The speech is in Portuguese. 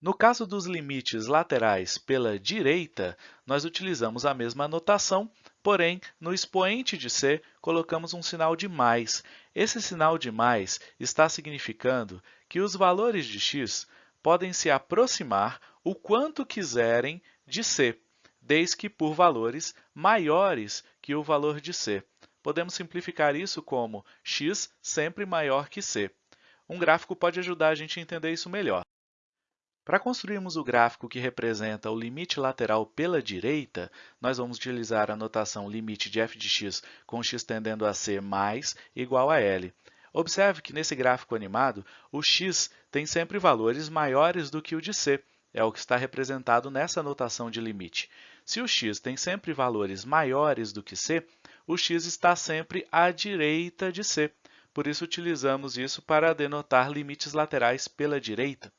No caso dos limites laterais pela direita, nós utilizamos a mesma notação, porém, no expoente de c, colocamos um sinal de mais. Esse sinal de mais está significando que os valores de x podem se aproximar o quanto quiserem de c, desde que por valores maiores que o valor de c. Podemos simplificar isso como x sempre maior que c. Um gráfico pode ajudar a gente a entender isso melhor. Para construirmos o gráfico que representa o limite lateral pela direita, nós vamos utilizar a notação limite de f de x com x tendendo a ser mais igual a L. Observe que nesse gráfico animado, o x tem sempre valores maiores do que o de c, é o que está representado nessa notação de limite. Se o x tem sempre valores maiores do que c, o x está sempre à direita de c. Por isso, utilizamos isso para denotar limites laterais pela direita.